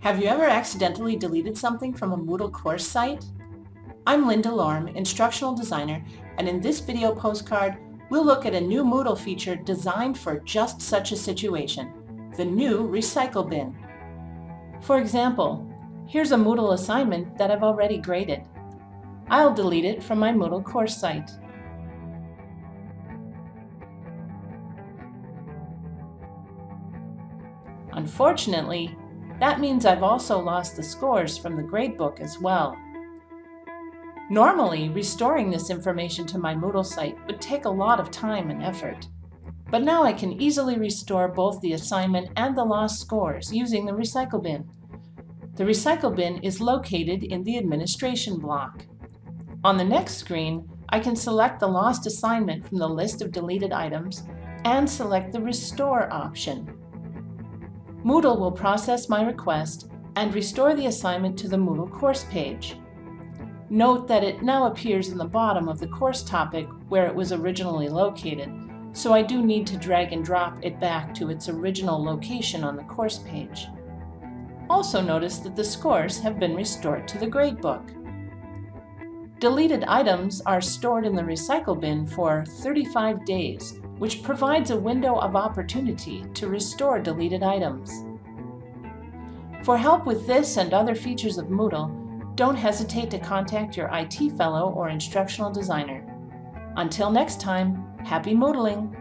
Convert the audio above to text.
Have you ever accidentally deleted something from a Moodle course site? I'm Linda Lorm, Instructional Designer, and in this video postcard, we'll look at a new Moodle feature designed for just such a situation, the new Recycle Bin. For example, here's a Moodle assignment that I've already graded. I'll delete it from my Moodle course site. Unfortunately, that means I've also lost the scores from the gradebook as well. Normally, restoring this information to my Moodle site would take a lot of time and effort. But now I can easily restore both the assignment and the lost scores using the Recycle Bin. The Recycle Bin is located in the Administration block. On the next screen, I can select the lost assignment from the list of deleted items and select the Restore option. Moodle will process my request and restore the assignment to the Moodle course page. Note that it now appears in the bottom of the course topic where it was originally located, so I do need to drag and drop it back to its original location on the course page. Also notice that the scores have been restored to the gradebook. Deleted items are stored in the recycle bin for 35 days which provides a window of opportunity to restore deleted items. For help with this and other features of Moodle, don't hesitate to contact your IT fellow or instructional designer. Until next time, happy Moodling!